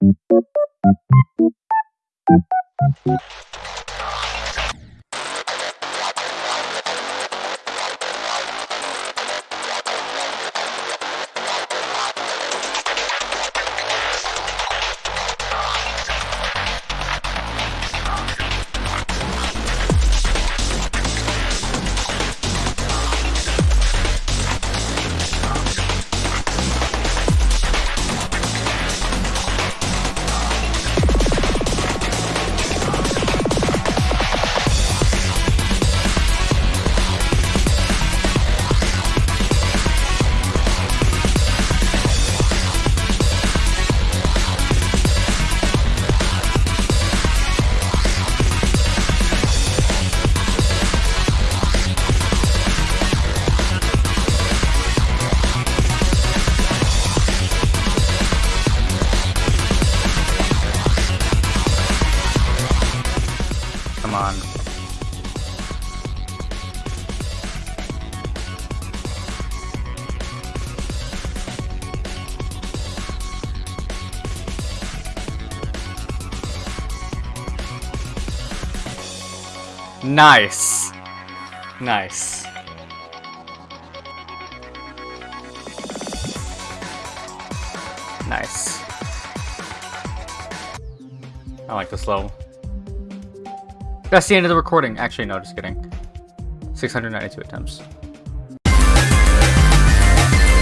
Thank you. On. Nice. Nice. Nice. I like this level. That's the end of the recording. Actually, no, just kidding. 692 attempts.